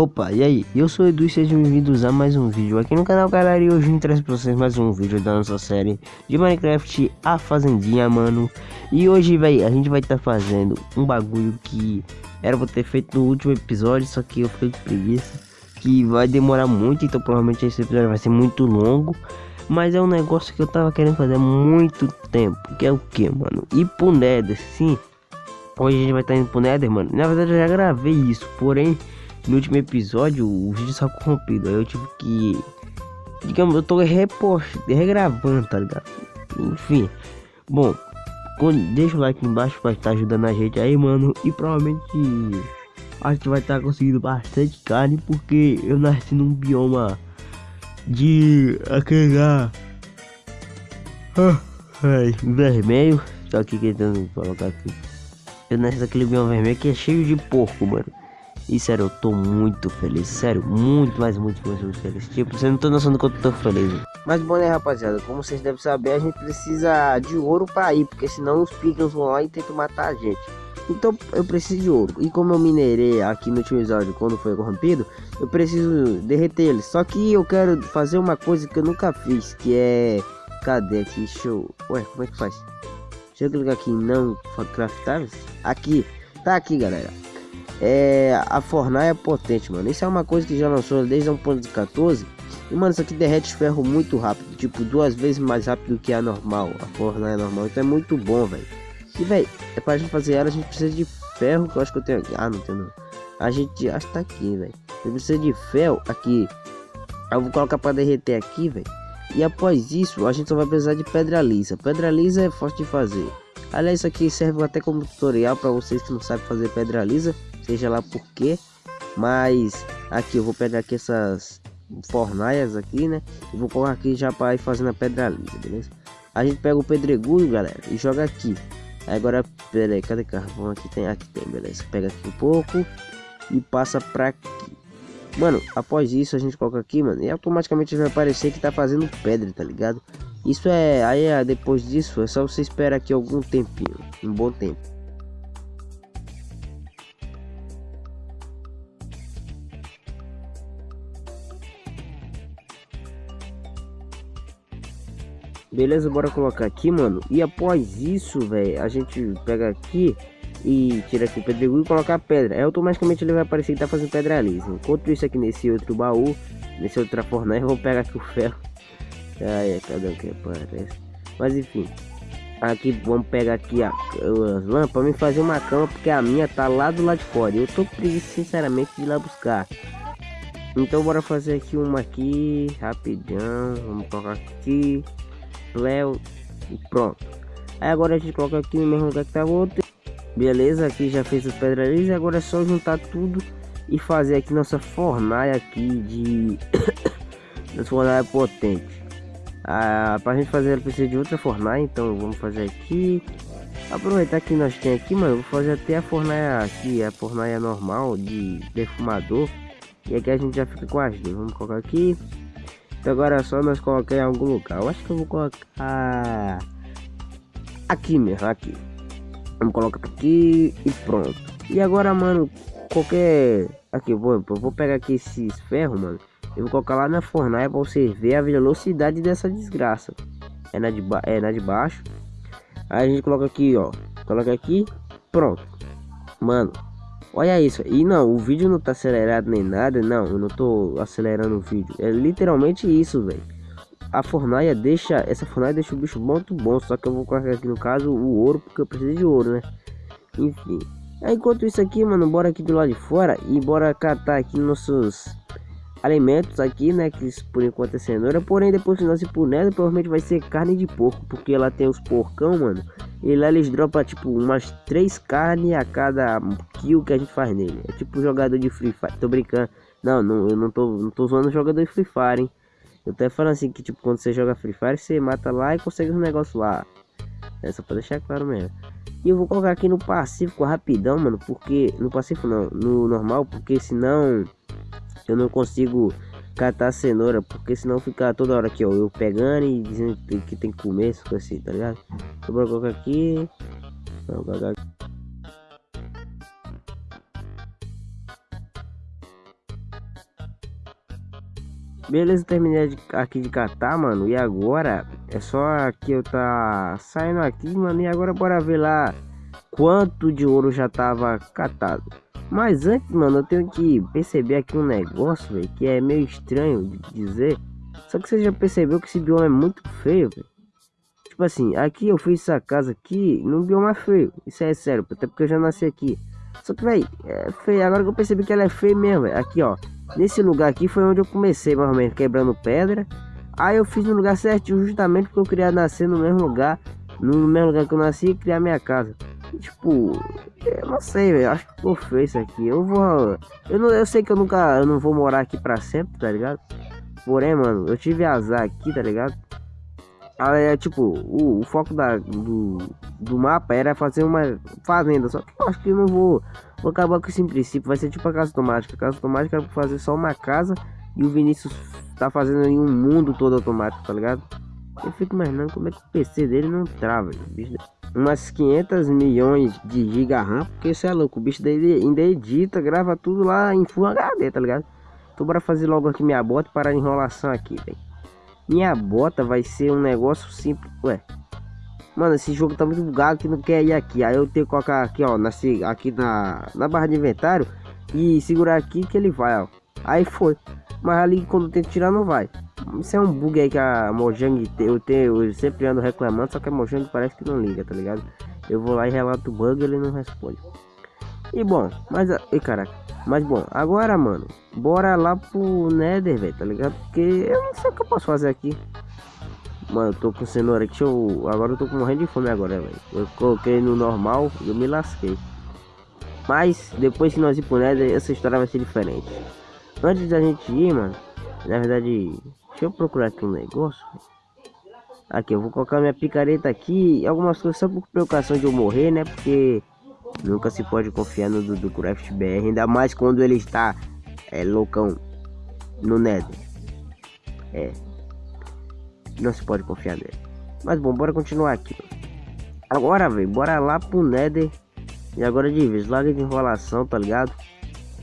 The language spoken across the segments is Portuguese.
Opa, e aí? Eu sou o Edu e sejam bem-vindos a mais um vídeo aqui no canal, galera. E hoje eu trago pra vocês mais um vídeo da nossa série de Minecraft A Fazendinha, mano. E hoje, velho, a gente vai estar tá fazendo um bagulho que era pra ter feito no último episódio, só que eu fiquei com preguiça. Que vai demorar muito, então provavelmente esse episódio vai ser muito longo. Mas é um negócio que eu tava querendo fazer há muito tempo. Que é o que, mano? Ir pro Nether, sim. Hoje a gente vai estar tá indo pro Nether, mano. Na verdade eu já gravei isso, porém no último episódio o vídeo saiu corrompido. Aí eu tive que. Digamos, eu tô repost... regravando, tá ligado? Enfim. Bom, deixa o like embaixo pra estar ajudando a gente aí, mano. E provavelmente a gente vai estar conseguindo bastante carne porque eu nasci num bioma de aquele lá. Ah, ai, vermelho. Só que tentando colocar aqui. Eu nasci naquele bioma vermelho que é cheio de porco, mano. E sério, eu tô muito feliz. Sério, muito, mas muito, muito, muito feliz. Tipo, você não tem noção do quanto eu tô feliz. Mas bom, né, rapaziada? Como vocês devem saber, a gente precisa de ouro pra ir. Porque senão os pickers vão lá e tentam matar a gente. Então eu preciso de ouro. E como eu minerei aqui no último episódio quando foi corrompido, eu preciso derreter ele. Só que eu quero fazer uma coisa que eu nunca fiz, que é. Cadê aqui? Show. Ué, como é que faz? Deixa eu clicar aqui não craftáveis. Aqui. Tá aqui, galera é, a fornalha é potente, mano. Isso é uma coisa que já lançou desde 1.14. E, mano, isso aqui derrete ferro muito rápido. Tipo, duas vezes mais rápido que a normal. A fornalha normal. Então é muito bom, velho. E, velho, é pra gente fazer ela, a gente precisa de ferro. Que eu acho que eu tenho aqui. Ah, não tenho não. A gente, acho que tá aqui, velho. Eu preciso de ferro aqui. Eu vou colocar pra derreter aqui, velho. E após isso, a gente só vai precisar de pedra lisa. Pedra lisa é fácil de fazer. Aliás, isso aqui serve até como tutorial para vocês que não sabem fazer pedra lisa seja lá por quê. Mas aqui eu vou pegar aqui essas fornalhas aqui, né? E vou colocar aqui já para ir fazendo a pedra lisa, beleza? A gente pega o pedregulho, galera, e joga aqui. Agora, pera aí, cadê carvão? Aqui tem, aqui tem, beleza. Pega aqui um pouco e passa pra aqui. Mano, após isso a gente coloca aqui, mano, e automaticamente vai aparecer que tá fazendo pedra, tá ligado? Isso é, aí é, depois disso é só você esperar aqui algum tempinho, um bom tempo. Beleza, bora colocar aqui, mano. E após isso, velho, a gente pega aqui e tira aqui o pedregulho e coloca a pedra. Aí automaticamente ele vai aparecer que tá fazendo pedra lisa. Enquanto isso aqui nesse outro baú, nesse outra fornalha, vou pegar aqui o ferro. Ai, cadê o que aparece? Mas enfim, aqui vamos pegar aqui a, as lâmpadas para me fazer uma cama, porque a minha tá lá do lado de fora. Eu tô preguiça, sinceramente, de ir lá buscar. Então bora fazer aqui uma aqui, rapidão. Vamos colocar aqui. Léo e pronto. Aí agora a gente coloca aqui no mesmo lugar que tá o outro. Beleza, aqui já fez os pedreiros. Agora é só juntar tudo e fazer aqui nossa fornalha aqui de... nossa fornalha potente. Ah, pra gente fazer ela precisa de outra fornalha, então vamos fazer aqui. Aproveitar que nós tem aqui, mano, vou fazer até a fornalha aqui, a fornalha normal de defumador. E aqui a gente já fica com as duas. Vamos colocar aqui. Então agora é só nós colocar em algum lugar. Eu acho que eu vou colocar aqui mesmo, aqui. Vamos colocar aqui e pronto. E agora, mano, qualquer aqui, vou, vou pegar aqui esses ferros, mano. Eu vou colocar lá na fornalha para você ver a velocidade dessa desgraça. É na de, ba é na de baixo. Aí a gente coloca aqui, ó. Coloca aqui, pronto. Mano, Olha isso, e não, o vídeo não tá acelerado nem nada, não, eu não tô acelerando o vídeo, é literalmente isso, velho. A fornalha deixa, essa fornalha deixa o bicho muito bom, só que eu vou colocar aqui no caso o ouro, porque eu preciso de ouro, né. Enfim, enquanto isso aqui, mano, bora aqui do lado de fora e bora catar aqui nossos alimentos aqui, né? Que por enquanto é cenoura. Porém, depois que nós pro Nether, provavelmente vai ser carne de porco. Porque lá tem os porcão, mano. E lá eles dropam tipo umas três carnes a cada kill que a gente faz nele. É tipo jogador de Free Fire. Tô brincando. Não, não eu não tô, não tô zoando jogador de Free Fire, hein? Eu tô falando assim que tipo quando você joga Free Fire, você mata lá e consegue os negócios lá. É só pra deixar claro mesmo. E eu vou colocar aqui no Pacífico rapidão, mano. Porque. No Pacífico não, no normal, porque senão eu não consigo catar cenoura, porque senão fica toda hora aqui, ó, eu pegando e dizendo que tem que comer, isso assim, tá ligado? Então bora colocar aqui. Vou colocar aqui. Beleza, terminei aqui de catar, mano. E agora é só que eu tá saindo aqui, mano. E agora bora ver lá quanto de ouro já tava catado. Mas antes, mano, eu tenho que perceber aqui um negócio, velho, que é meio estranho de dizer. Só que você já percebeu que esse bioma é muito feio, velho. Tipo assim, aqui eu fiz essa casa aqui num bioma feio. Isso é sério, até porque eu já nasci aqui. Só que, velho, é feio. Agora que eu percebi que ela é feia mesmo. Aqui, ó. Nesse lugar aqui foi onde eu comecei, mais ou menos, quebrando pedra. Aí eu fiz no lugar certinho, justamente porque eu queria nascer no mesmo lugar. No mesmo lugar que eu nasci e criar minha casa. Tipo, eu não sei, velho. Acho que ficou feio isso aqui. Eu vou. Eu, não, eu sei que eu nunca. Eu não vou morar aqui pra sempre, tá ligado? Porém, mano, eu tive azar aqui, tá ligado? Ah, é tipo, o, o foco da, do, do mapa era fazer uma fazenda. Só que eu acho que eu não vou, vou acabar com esse princípio. Vai ser tipo a casa automática. A casa automática era pra fazer só uma casa e o Vinícius tá fazendo aí um mundo todo automático, tá ligado? Eu fico imaginando como é que o PC dele não trava, bicho. Umas 500 milhões de giga RAM, porque isso é louco. O bicho ainda edita, grava tudo lá em Full HD, tá ligado? Então bora fazer logo aqui minha bota parar de enrolação aqui, velho. Minha bota vai ser um negócio simples. Ué. Mano, esse jogo tá muito bugado que não quer ir aqui. Aí eu tenho que colocar aqui, ó. Na, aqui na, na barra de inventário. E segurar aqui que ele vai, ó. Aí foi. Mas ali quando eu tento tirar não vai. Isso é um bug aí que a Mojang eu tenho. Eu sempre ando reclamando. Só que a Mojang parece que não liga, tá ligado? Eu vou lá e relato o bug ele não responde. E bom, mas. E caraca. Mas bom, agora, mano, bora lá pro Nether, velho, tá ligado? Porque eu não sei o que eu posso fazer aqui. Mano, eu tô com cenoura aqui, eu... agora eu tô morrendo de fome agora, velho. Eu coloquei no normal e eu me lasquei. Mas, depois que nós ir pro Nether, essa história vai ser diferente. Antes da gente ir, mano, na verdade, deixa eu procurar aqui um negócio. Aqui, eu vou colocar minha picareta aqui, algumas coisas só por preocupação de eu morrer, né? Porque Nunca se pode confiar no Dudu Craft BR, ainda mais quando ele está é, loucão no Nether. É. Não se pode confiar nele. Mas bom, bora continuar aqui. Agora, velho, bora lá pro Nether. E agora de vez, larga de enrolação, tá ligado?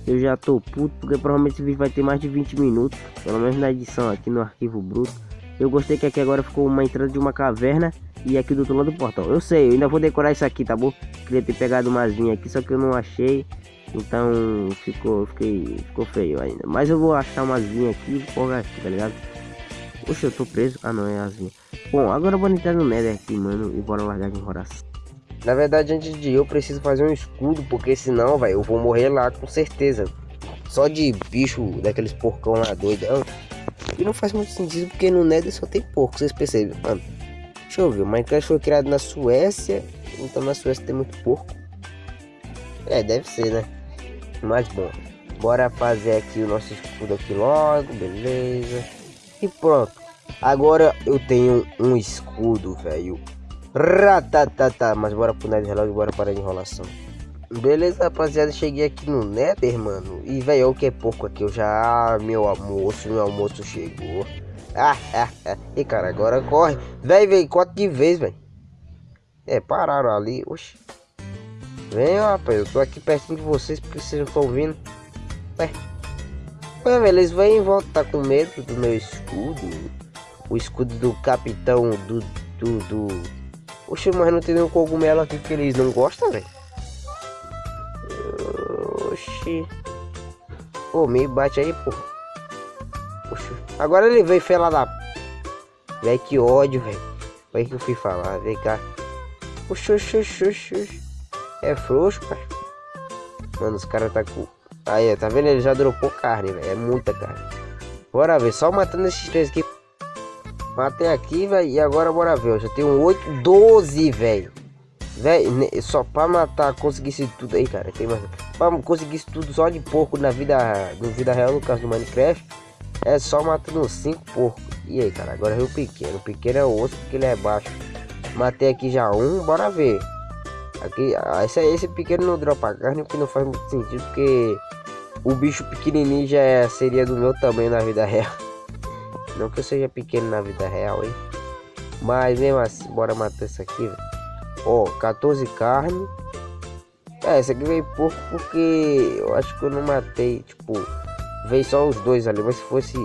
Eu já tô puto, porque provavelmente esse vídeo vai ter mais de 20 minutos. Pelo menos na edição aqui no arquivo bruto. Eu gostei que aqui agora ficou uma entrada de uma caverna e aqui do outro lado do portão. Eu sei, eu ainda vou decorar isso aqui, tá bom? Queria ter pegado umas vinhas aqui, só que eu não achei. Então ficou, fiquei, ficou feio ainda. Mas eu vou achar umas vinhas aqui pôr aqui, tá ligado? Oxe, eu tô preso. Ah não, é as vinhas. Bom, agora eu vou entrar no Nether aqui, mano, e bora largar de enrolação. Na verdade, antes de ir, eu preciso fazer um escudo, porque senão, velho, eu vou morrer lá com certeza. Só de bicho daqueles porcão lá doidão. E não faz muito sentido, porque no Nether só tem porco, vocês percebem, mano. Deixa eu ver, o Minecraft foi criado na Suécia, então na Suécia tem muito porco. É, deve ser, né? Mas bom, bora fazer aqui o nosso escudo aqui logo, beleza. E pronto. Agora eu tenho um escudo, velho. Ratatata, mas bora pro Nether logo, bora parar de enrolação. Beleza, rapaziada, cheguei aqui no Nether, mano. E, velho, o que é pouco aqui. Eu já, meu almoço, meu almoço chegou. Ah, ah, ah. E cara, agora corre. Véi, véi, quatro de vez, velho. É, pararam ali. Oxi. Vem, rapaz. Eu tô aqui pertinho de vocês porque vocês não estão vindo. Ué. Ué, eles vêm e voltam. Tá com medo do meu escudo. O escudo do capitão do. do. do... Oxi, mas não tem nenhum cogumelo aqui que eles não gostam, velho. Oxi. Pô, me bate aí, porra. Agora ele veio falar da. Véi, que ódio, velho. Foi que eu fui falar, vem cá. Oxi, oxi, oxi, oxi. É frouxo, pai. Mano, os caras tá com. Aí, tá vendo? Ele já dropou carne, velho. É muita carne. Bora ver, só matando esses três aqui. Matei aqui, velho. E agora bora ver. Eu já tenho 8, 12, velho. Velho, só pra matar, conseguir isso tudo aí, cara. Tem mais. Pra conseguir isso tudo só de porco na vida, na vida real, no caso do Minecraft. É só matando 5 porcos. E aí, cara, agora é o pequeno. O pequeno é o osso porque ele é baixo. Matei aqui já um, bora ver. Aqui, ah, esse, esse pequeno não dropa carne, porque não faz muito sentido, porque o bicho pequenininho já é, seria do meu tamanho na vida real. Não que eu seja pequeno na vida real, hein? Mas mesmo assim, bora matar isso aqui, velho. Ó, 14 carne. É, esse aqui veio pouco porque eu acho que eu não matei, tipo... Veio só os dois ali, mas se fosse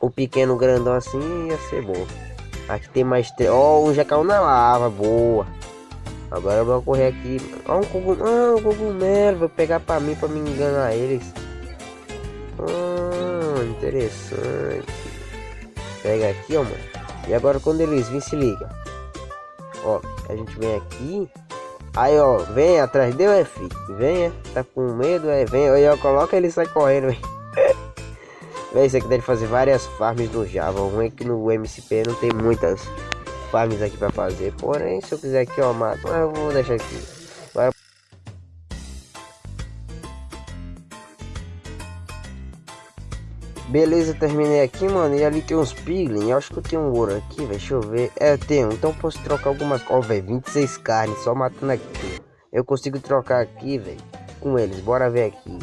O pequeno grandão assim ia ser bom. Aqui tem mais três. Ó, oh, já caiu na lava, boa. Agora eu vou correr aqui. Ó, um cogumelo. Ah, um cogumelo. Vou pegar pra mim, pra me enganar eles. Ah, interessante. Pega aqui, ó, mano. E agora quando eles virem, se liga. Ó, a gente vem aqui. Aí, ó, vem atrás deu, é, filho. Venha, tá com medo, é, vem. Aí, ó, coloca ele sai correndo, velho. Véi, isso aqui deve fazer várias farms no Java. O ruim é que no MCP não tem muitas farms aqui pra fazer. Porém, se eu quiser aqui, ó, mato. Mas eu vou deixar aqui. Beleza, terminei aqui, mano. E ali tem uns piglin. Eu acho que eu tenho um ouro aqui, velho. Deixa eu ver. É, eu tenho. Então eu posso trocar algumas. Ó, oh, velho, 26 carnes. Só matando aqui. Eu consigo trocar aqui, velho. Com eles. Bora ver aqui.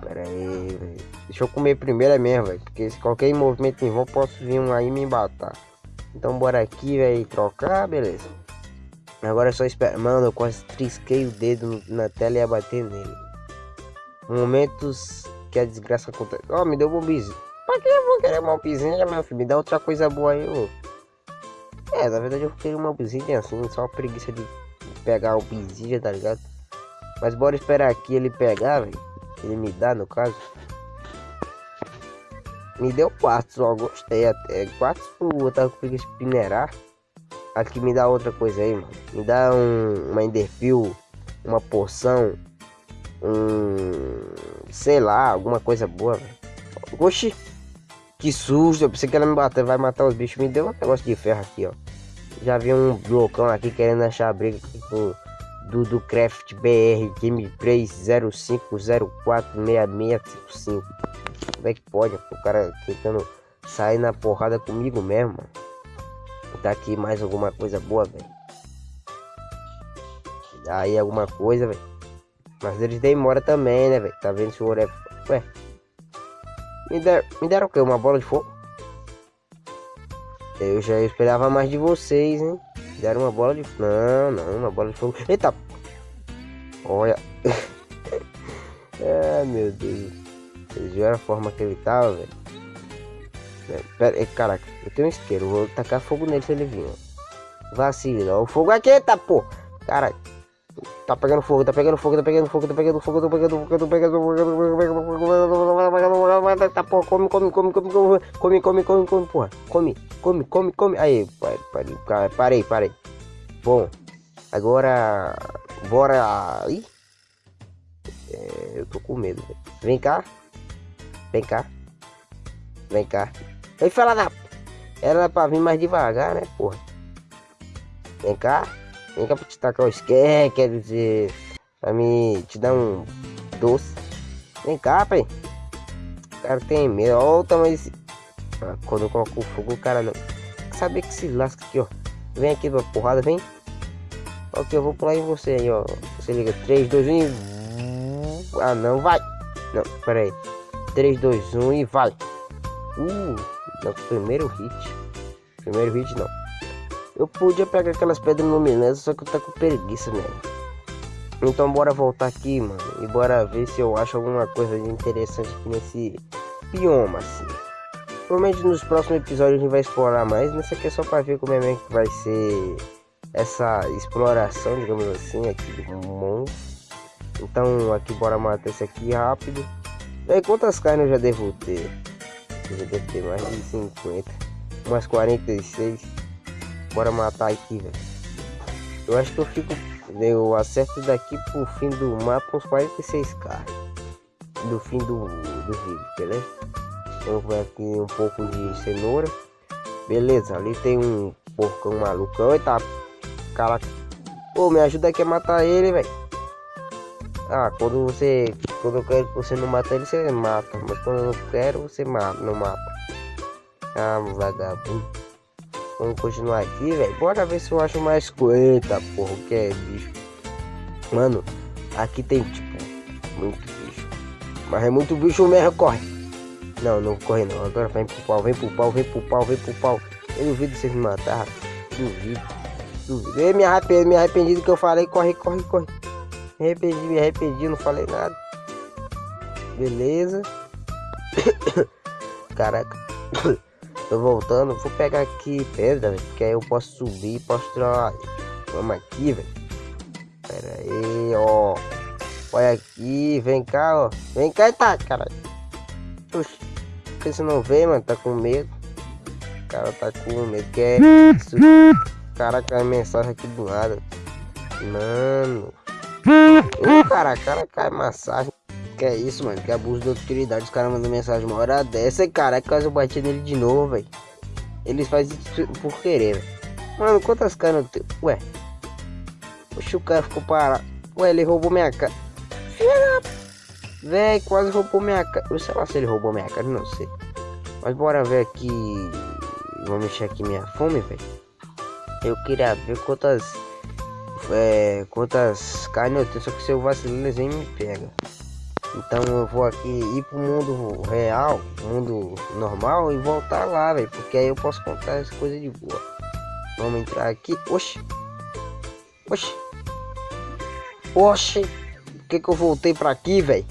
Pera aí, velho. Deixa eu comer primeiro mesmo, velho. Porque se qualquer movimento em vão, posso vir um aí me matar. Então bora aqui, velho. Trocar, beleza. Agora é só esperar. Mano, eu quase trisquei o dedo na tela e ia bater nele. Momentos que a desgraça acontece. Ó, oh, me deu um bombizinho. Pra que eu vou querer uma obsidian, meu filho? Me dá outra coisa boa aí, ô. É, na verdade eu queria uma obsidian assim, só preguiça de pegar o obsidian, tá ligado? Mas bora esperar aqui ele pegar, velho. Ele me dá, no caso. Me deu quatro, só gostei até. Quatro, eu tava com preguiça de minerar. Aqui me dá outra coisa aí, mano. Me dá um, uma enderpeel, uma poção, um sei lá, alguma coisa boa. Oxi, que susto, eu pensei que ela me bater, vai matar os bichos. Me deu um negócio de ferro aqui, ó. Já vi um blocão aqui querendo achar briga com do, do Craft BR Gameplay 05046655. Como é que pode? O cara tentando sair na porrada comigo mesmo. Mano. Tá aqui mais alguma coisa boa, velho. Aí alguma coisa, velho. Mas eles demoram também, né, velho? Tá vendo se o ouro é. Ué. Me, der... Me deram o quê? Uma bola de fogo? Eu já esperava mais de vocês, hein? Deram uma bola de. Não, não, uma bola de fogo. Eita! Olha. ah, meu Deus. Vocês viram a forma que ele tava, velho? Pera, caraca, eu tenho um isqueiro. Vou tacar fogo nele se ele vir. Vacila. O fogo aqui, tá, pô. Cara, Tá pegando fogo, tá pegando fogo, tá pegando fogo, tá pegando fogo, tá pegando fogo, tá pegando fogo, tá porra, come, come, come, come, come, come, come, come, porra, come, come, come, come, aí, parei, parei, bom, agora, bora, ih, é, eu tô com medo, vem cá, vem cá, vem cá, ei, fala da, era pra vir mais devagar, né, porra, vem cá, Vem cá pra te tacar o esquer, quer dizer, pra me te dar um doce. Vem cá, pai. O cara tem medo. Olha o tamanho desse. Ah, quando eu coloco o fogo, o cara não. Saber que se lasca aqui, ó. Vem aqui pra porrada, vem. Ok, eu vou pular em você aí, ó. Você liga 3, 2, 1 e. Ah, não, vai. Não, pera aí. 3, 2, 1 e vai. Uh, não, primeiro hit. Primeiro hit não. Eu podia pegar aquelas pedras luminosas, só que eu tô com preguiça mesmo. Então bora voltar aqui, mano. E bora ver se eu acho alguma coisa de interessante aqui nesse bioma, assim. Provavelmente nos próximos episódios a gente vai explorar mais. Nesse aqui é só pra ver como é que vai ser essa exploração, digamos assim, aqui do mundo. Então aqui bora matar esse aqui rápido. E aí quantas carnes eu já devo ter? Eu já devo ter mais de 50. Umas 46. Bora matar aqui, velho. Eu acho que eu fico. Eu acerto daqui pro fim do mapa uns 46k. Do fim do, do vídeo, beleza? Então vou aqui um pouco de cenoura. Beleza, ali tem um porcão malucão. Eita, caraca. Pô, me ajuda aqui a matar ele, velho. Ah, quando você. Quando eu quero que você não mata ele, você mata. Mas quando eu não quero, você mata, não mata. Ah, vagabundo. Vamos continuar aqui, velho. Bora ver se eu acho mais coisa, porra, que é bicho. Mano, aqui tem, tipo, muito bicho. Mas é muito bicho mesmo, corre. Não, não corre não. Agora vem pro pau, vem pro pau, vem pro pau, vem pro pau. Eu duvido vocês me matar. Duvido. Duvido. Eu me arrependi, me arrependi do que eu falei. Corre, corre, corre. Me arrependi, me arrependi, não falei nada. Beleza. Caraca. Tô voltando, vou pegar aqui pedra, velho, que aí eu posso subir e posso tirar. Vamos aqui, velho. Pera aí, ó. Olha aqui, vem cá, ó. Vem cá e tá, caralho. Oxi, por que você não vem, mano? Tá com medo? O cara tá com medo, que é isso? Caraca, a mensagem aqui do lado. Mano. Ô, cara, cara cai massagem. Que é isso, mano? Que abuso de autoridade. Os caras mandam mensagem uma hora dessa. Cara, é quase eu bati nele de novo, velho. Eles fazem isso por querer, velho. Mano, quantas caras tem? Ué. O cara ficou parado. Ué, ele roubou minha cara. Véi, quase roubou minha cara. Eu sei lá se ele roubou minha cara, não sei. Mas bora ver aqui. Vamos mexer aqui minha fome, velho. Eu queria ver quantas. É, quantas carnes eu tenho. Só que se eu vacilar, eles nem me pega. Então eu vou aqui ir pro mundo real, mundo normal e voltar lá, velho. Porque aí eu posso contar as coisas de boa. Vamos entrar aqui. Oxi. Oxi. Oxi. Por que que eu voltei pra aqui, velho?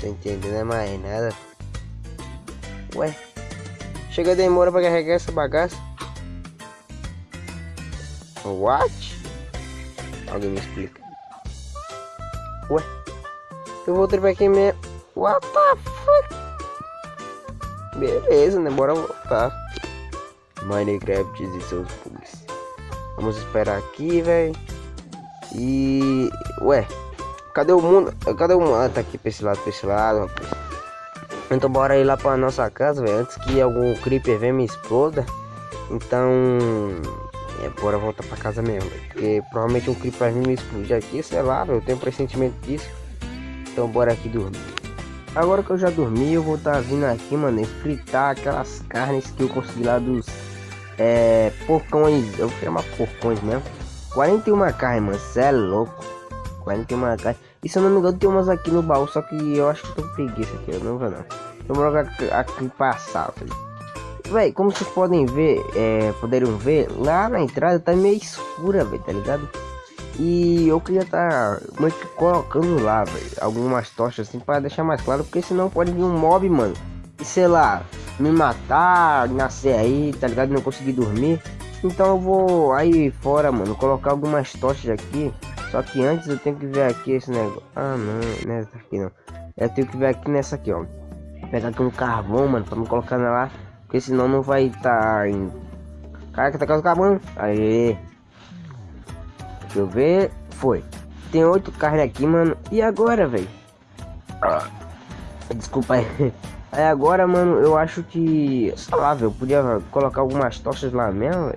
Tô entendendo é mais nada. Ué. Chega demora pra carregar essa bagaça. What? Alguém me explica. Ué. Eu voltei pra aqui mesmo. What the fuck? Beleza, né? Bora voltar. Minecraft e seus bugs. Vamos esperar aqui, velho. E. Ué. Cadê o mundo? Cadê o mundo? Ah, tá aqui pra esse lado, pra esse lado, rapaz. Então bora ir lá pra nossa casa, velho. Antes que algum creeper venha me exploda. Então. É, bora voltar pra casa mesmo, véio. Porque provavelmente um creeper vai me explodir aqui, sei lá, velho. Eu tenho um pressentimento disso. Então bora aqui dormir. Agora que eu já dormi, eu vou estar tá vindo aqui, mano, fritar aquelas carnes que eu consegui lá dos é, porcões. Eu vou chamar porcões mesmo. 41 carnes, mano, cê é louco. 41 carnes. E se eu não me engano, tem umas aqui no baú, só que eu acho que tô com preguiça aqui, eu não vou não. Eu vou jogar aqui passar, velho. Véi, como vocês podem ver, é, poderiam ver, lá na entrada tá meio escura, velho, tá ligado? E eu queria estar tá que colocando lá, velho, algumas tochas assim para deixar mais claro, porque senão pode vir um mob, mano. E sei lá, me matar, nascer aí, tá ligado? Não conseguir dormir. Então eu vou aí fora, mano, colocar algumas tochas aqui. Só que antes eu tenho que ver aqui esse negócio. Ah, não, nessa é aqui não. Eu tenho que ver aqui nessa aqui, ó. Pegar aqui um carvão, mano, pra me colocar lá. Porque senão não vai estar tá em... Caraca, tá o carvão. Deixa eu ver. Foi. Tem oito carne aqui, mano. E agora, velho? Ah, desculpa aí. Aí agora, mano, eu acho que... Sei lá, velho. Podia colocar algumas tochas lá mesmo,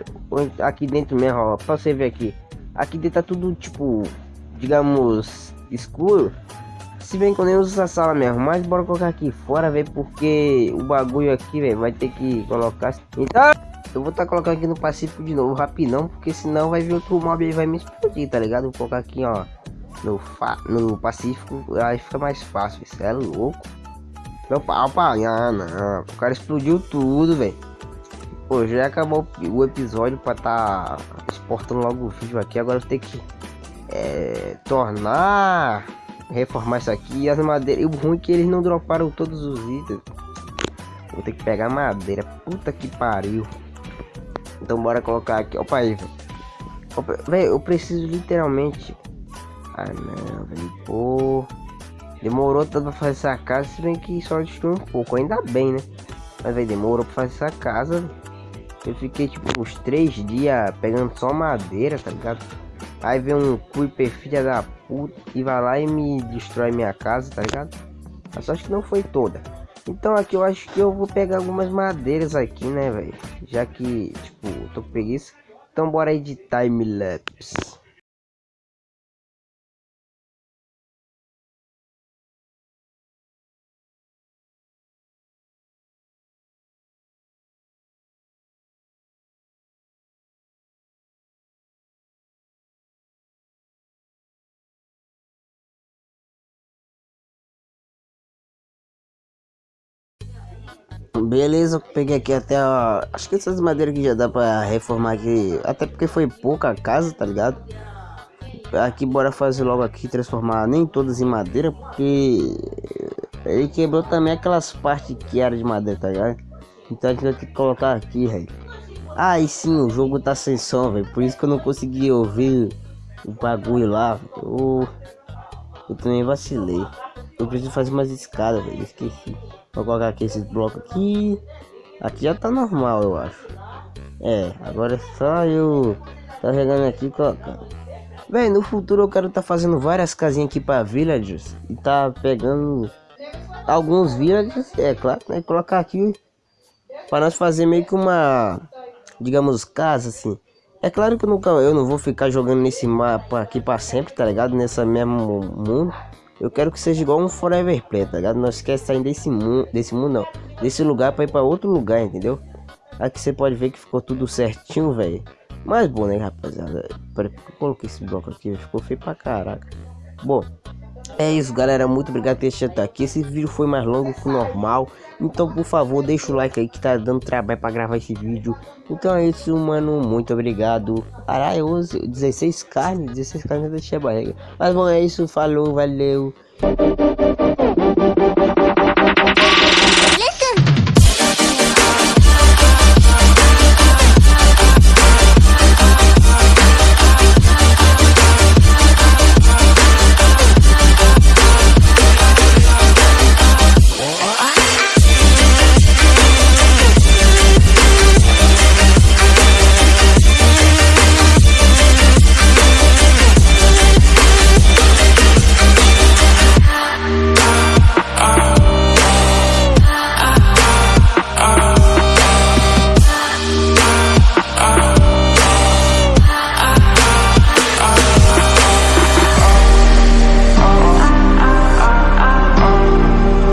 aqui dentro mesmo, ó. Pra você ver aqui. Aqui dentro tá tudo, tipo... Digamos... Escuro. Se bem que eu nem uso essa sala mesmo. Mas bora colocar aqui fora, velho. Porque o bagulho aqui, velho, vai ter que colocar... Então... Eu vou estar tá colocando aqui no Pacífico de novo, rapidão, porque senão vai vir outro mob aí vai me explodir, tá ligado? Vou colocar aqui, ó, no, fa no Pacífico, aí fica mais fácil, isso é louco. Meu pau, ah, não, o cara explodiu tudo, velho. Pô, já acabou o episódio pra tá exportando logo o vídeo aqui, agora eu tenho que é, tornar, reformar isso aqui as madeiras. E o ruim é que eles não droparam todos os itens. Vou ter que pegar madeira, puta que pariu. Então bora colocar aqui. Opa aí, velho. eu preciso literalmente. Ah não, velho. Pô. Demorou tanto pra fazer essa casa, se bem que só destruiu um pouco. Ainda bem, né? Mas velho, demorou pra fazer essa casa. Eu fiquei tipo uns três dias pegando só madeira, tá ligado? Aí vem um creeper filha da puta e vai lá e me destrói minha casa, tá ligado? A sorte que não foi toda. Então aqui eu acho que eu vou pegar algumas madeiras aqui, né, velho? Já que, tipo, tô com preguiça. Então bora aí de time-lapse. Beleza, peguei aqui até ó, Acho que essas madeiras aqui já dá pra reformar aqui. Até porque foi pouca casa, tá ligado? Aqui bora fazer logo aqui, transformar nem todas em madeira, porque ele quebrou também aquelas partes que era de madeira, tá ligado? Então a gente vai ter que colocar aqui, velho. Ah, e sim, o jogo tá sem som, velho. Por isso que eu não consegui ouvir o bagulho lá. Eu, eu também vacilei. Eu preciso fazer mais escadas, velho. Esqueci. Vou colocar aqui esses blocos aqui. Aqui já tá normal, eu acho. É, agora é só eu tá chegando aqui colocando. Véi, no futuro eu quero tá fazendo várias casinhas aqui para villagers e tá pegando alguns villagers, é claro, né? Colocar aqui para nós fazer meio que uma, digamos, casa assim. É claro que eu, nunca, eu não vou ficar jogando nesse mapa aqui para sempre, tá ligado? Nessa mesmo mundo. Eu quero que seja igual um Forever Play, tá ligado? Nós quer sair desse mundo, desse mundo não, desse lugar para ir para outro lugar, entendeu? Aqui você pode ver que ficou tudo certinho, velho. Mas bom, né, rapaziada? Peraí, eu coloquei esse bloco aqui, ficou feio pra caraca. Bom, é isso, galera. Muito obrigado por assistido aqui. Esse vídeo foi mais longo que o normal. Então, por favor, deixa o like aí que tá dando trabalho pra gravar esse vídeo. Então é isso, mano. Muito obrigado. Caralho, 16 carnes. 16 carnes deixei a barriga. Mas bom, é isso. Falou, valeu.